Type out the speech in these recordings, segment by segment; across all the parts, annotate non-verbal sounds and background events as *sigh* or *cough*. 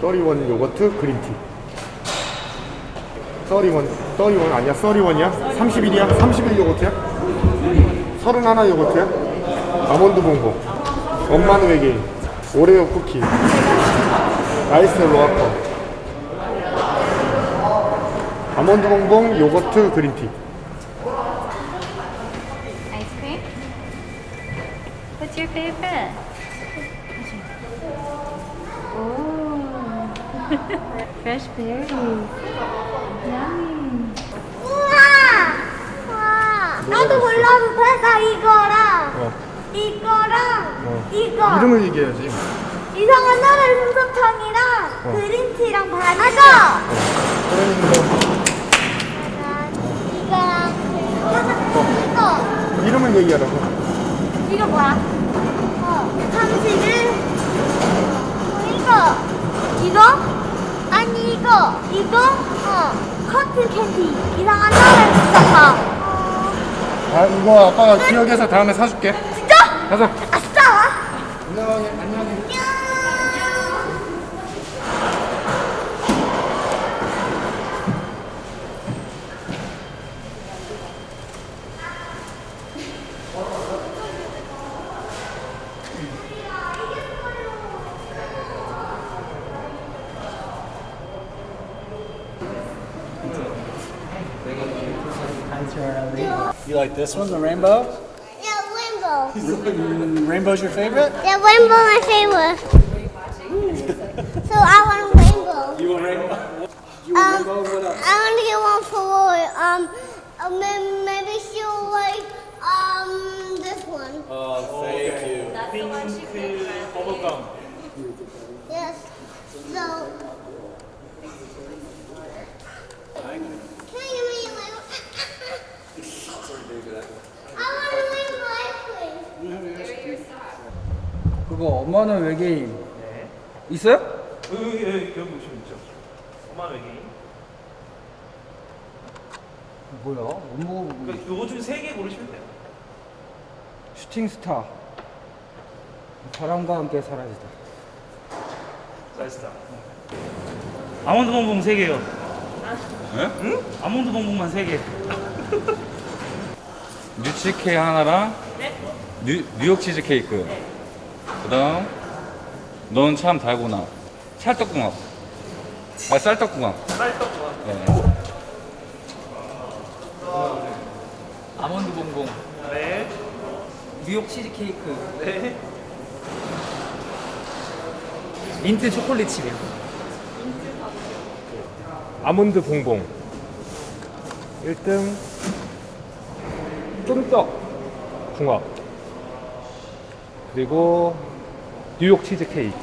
thirty-one 요거트 green tea thirty-one thirty-one 아니야 thirty-one이야? 31이야? 31 요거트야? 31 요거트야? 아몬드 봉봉 엄마는 외계인 오레오 쿠키 아이스 로아커 아몬드 봉봉 요거트 green tea cream? What's your favorite? Fresh berries. Yummy. 우와! 와! 나도 골라도 돼? 나 이거랑 어. 이거랑 어. 이거 이름을 얘기해야지 이상한 나라의 솜사탕이랑 어. 그린티랑 바나나 그러면 이거랑 이거 이름을 얘기하라고 이거 뭐야? 어, 31 이거 이거? 이거 이거? 어 커튼 캔디 이상한 솜사탕 어, 아 이거 아빠가 기억해서 다음에 사줄게 진짜? 가자 아싸! 안녕하게 안녕 하게 You like this one, the rainbow? Yeah, rainbow. *laughs* Rainbow's your favorite? Yeah, rainbow my favorite. so I want rainbow. You want rainbow? You Um, rainbow? What else? I want to get one for Roy. Um, uh, maybe she'll like um this one. Oh, thank you. Yes. So. 그거 엄마는 외계인 있어요? 여기, 여기, 여기 보시면 있죠. 엄마 외계인. 뭐야? 못 먹어보고 그러니까 요거 중세개 고르시면 돼요. 슈팅 스타 바람과 함께 사라지다 사이스타. 아몬드 봉봉 세 개요. 응? 아몬드 봉봉만 세 개. *laughs* 뉴치케 하나랑 뉴, 뉴욕 치즈 케이크. 그다음 넌 참 달구나. 찰떡궁합. 아 쌀떡궁합. 쌀떡. 네. 아몬드 봉봉. 네. 뉴욕 치즈 케이크. 네. 민트 초콜릿 칩이요. 아몬드 봉봉. 1등 쫀떡 궁합 그리고 뉴욕 치즈 케이크.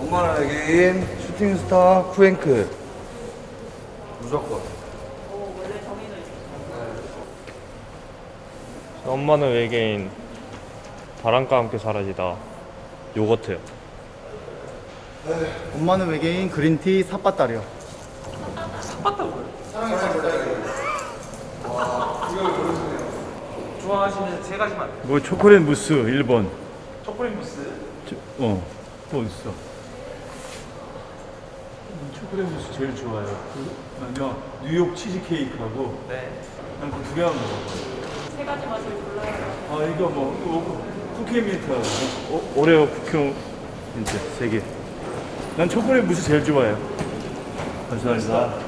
엄마는 외계인 슈팅스타 프랭크. 무조건. 엄마는 외계인 바람과 함께 사라지다. 요거트요 엄마는 외계인 그린티 삿바따리요 좋아하시는 세 가지만. 뭐 초콜릿 무스 1번 초콜릿 무스. 어, 또 있어? 초콜릿 무스 제일 좋아요. 그, 아니요 뉴욕 치즈 케이크하고 네. 난그두 개만 먹어봐요. 세 가지 맛을 골라요. 아 이거 뭐 이거 쿠키 민트하고. 어, 오레오 쿠키 민트 세 개 난 초콜릿 무스 제일 좋아해요. 감사합니다 고맙습니다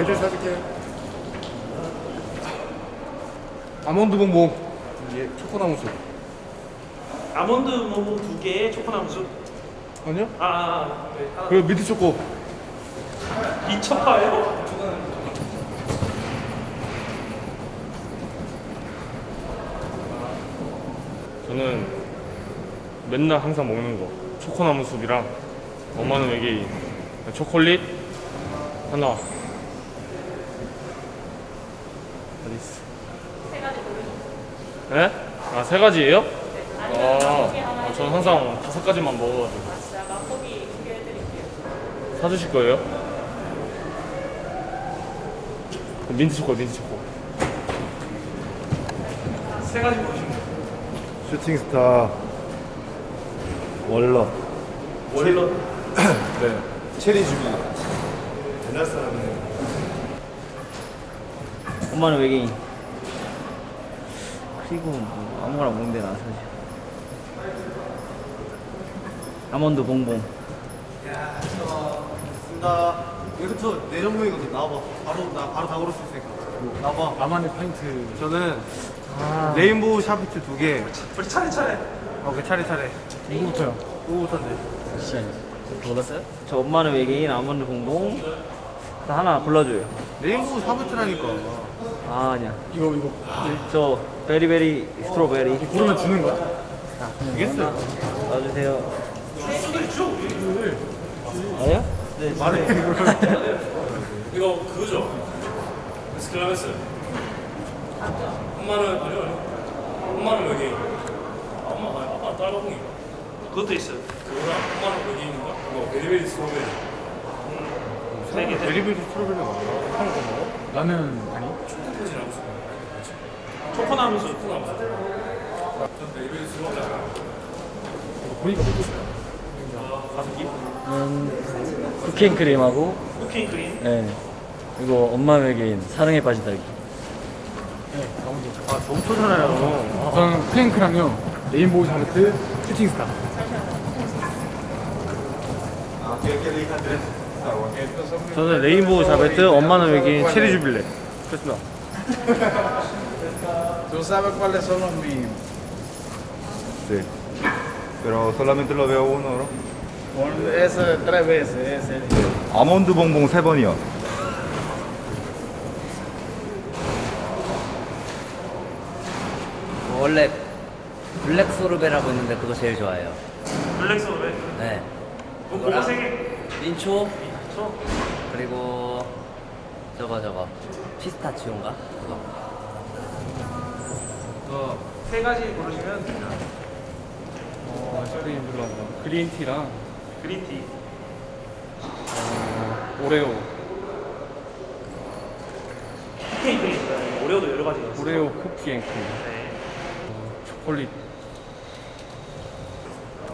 애들 사줄게 아몬드 봉봉 예, 초코나무 숲 아몬드 봉봉 두 개에 초코나무수. 아니요? 아, 아, 아. 네. 그리고 미트 초코 미쳐봐요. 저는 맨날 항상 먹는 거 초코나무 숲이랑 엄마는 외계인 초콜릿. 하나. 어디 있어? 네? 아세 가지예요? 아, 저는 항상 다섯 가지만 먹어가지고. 사주실 거예요? 민트 초코 민트 초코. 세 가지 돼요. 슈팅스타. 월러. 월러? 네 체리 주빌리 옛날 사람이네 엄마는 외계인. 그리고 뭐 아무거나 먹는데 나 사실. 아몬드 봉봉. 나 이거 내 전문이거든 나와봐 바로 나 바로 다 고를 수 있으니까 나와봐 나만의 파인트. 저는 레인보우 샤베트 두개 우리 차례차례. 오케이 차례차례 누구부터요? 누구부터인데? 골랐어요? 저 엄마는 외계인, 아몬드 봉봉. 나 하나 골라줘요. 레인보우 샤피트라니까 아 아니야. 이거 이거 저 베리베리 스트로베리. 고르면 주는 거야? 알겠어요 놔주세요. 아니야? 네, 말해 *laughs* 이거 그거죠? 스클라베스. 엄마는 아니요 아니요. 엄마는 외계인. 아, 엄마 아니, 아빠 딸바봉이. 그것도 있어요. 그거랑 엄마는 외계인인가? 그거 베리베리 스트로베리. 세 개. 베리베리 스트로베리가 많아. 나는 아니. 초코파지라고 써요. 초코나무수. 초코나무. 전 베리베리 스트로베리. 보니까 모르겠어요. 가습기. 쿠킹 크림하고 쿠킹 크림. 네. 그리고 엄마 외계인 사랑에 빠진 딸기. 아 좋잖아요 저는 프랭크랑요. 레인보우 샤베트 슈팅스타. 저는 레인보우 샤베트 엄마는 외계인 체리 주빌레 그렇습니다 ¿Tú sabes cuáles son los míos? Sí. Pero solamente lo veo uno, ¿no? Ese tres veces, ese. 아몬드 봉봉 세 번이요. 원래 블랙 소르베라고 있는데 그거 제일 좋아해요. 블랙 소르베. 네. 그거 그거 세 개. 민초 초. 그리고 저거 저거 피스타치오인가? 그거. 그세 가지 고르시면 됩니다. 어, 저기 물론 green tea랑 green tea. 어, 오레오, 오레오도 여러 가지가 있어요. 오레오 쿠키 앤 크림, 네. 초콜릿.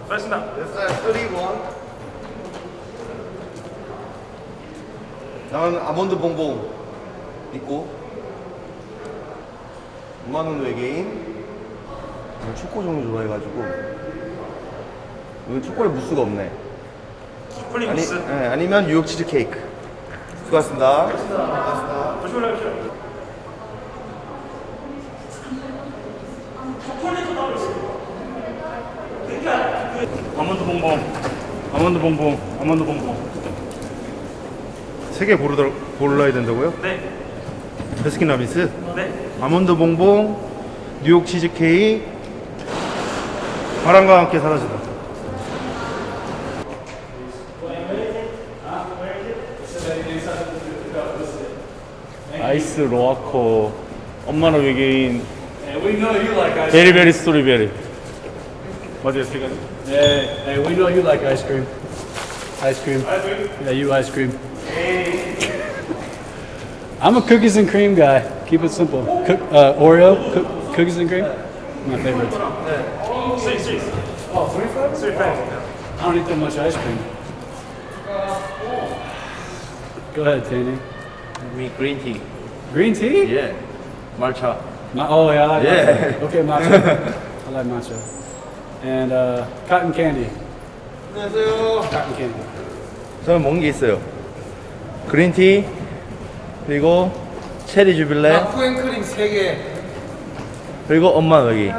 알겠습니다. 나는 아몬드 봉봉 있고 엄마는 외계인 초코 종류 좋아해가지고 이건 초콜릿 무스가 없네 초콜릿 아니, 무스. 네, 아니면 뉴욕 치즈 케이크 수고하셨습니다 조심히 올라가십시오. 초콜릿도 따로 있어요. 아몬드 봉봉. 아몬드 봉봉. 아몬드 봉봉. 세개 고르더, 골라야 된다고요? 네. 베스킨 라빈스 네. 아몬드 봉봉 뉴욕 치즈 케이크 바람과 함께 사라지다 아이스 로아코. 엄마는 외계인. And we know you like ice very, cream. Very, very strawberry. What do you think? Hey, hey, we know you like ice cream. Ice cream. Yeah, you ice cream. I'm a cookies and cream guy. Keep it simple. Cook, uh, Oreo, cook, cookies and cream. My favorite. Yeah. Oh, three. six. I don't eat that much ice cream. Go ahead, Tandy. Me green tea. Green tea? Yeah. Matcha. Ma- oh yeah, I like Yeah. matcha. Okay, matcha. I like matcha. And uh, cotton candy. 안녕하세요 Cotton candy. 저는 먹은 게 있어요 그린티 그리고 체리 주빌레 쿠앤크림 3개. 그리고 엄마 여기